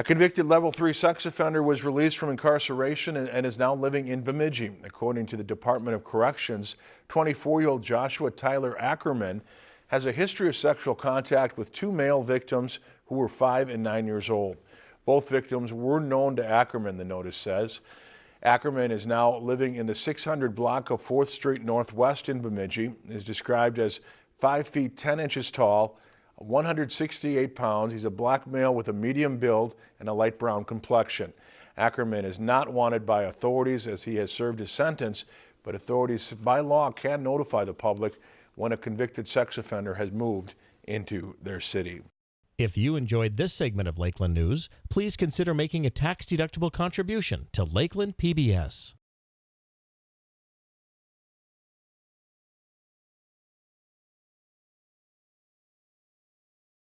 A convicted level three sex offender was released from incarceration and, is now living in Bemidji. According to the Department of Corrections, 24-year-old Joshua Tyler Ackerman has a history of sexual contact with two male victims who were five and nine years old. Both victims were known to Ackerman, the notice says. Ackerman is now living in the 600 block of 4th Street Northwest in Bemidji, is described as 5 feet 10 inches tall, 168 pounds. He's a black male with a medium build and a light brown complexion. Ackerman is not wanted by authorities as he has served his sentence, but authorities by law can notify the public when a convicted sex offender has moved into their city. If you enjoyed this segment of Lakeland News, please consider making a tax-deductible contribution to Lakeland PBS.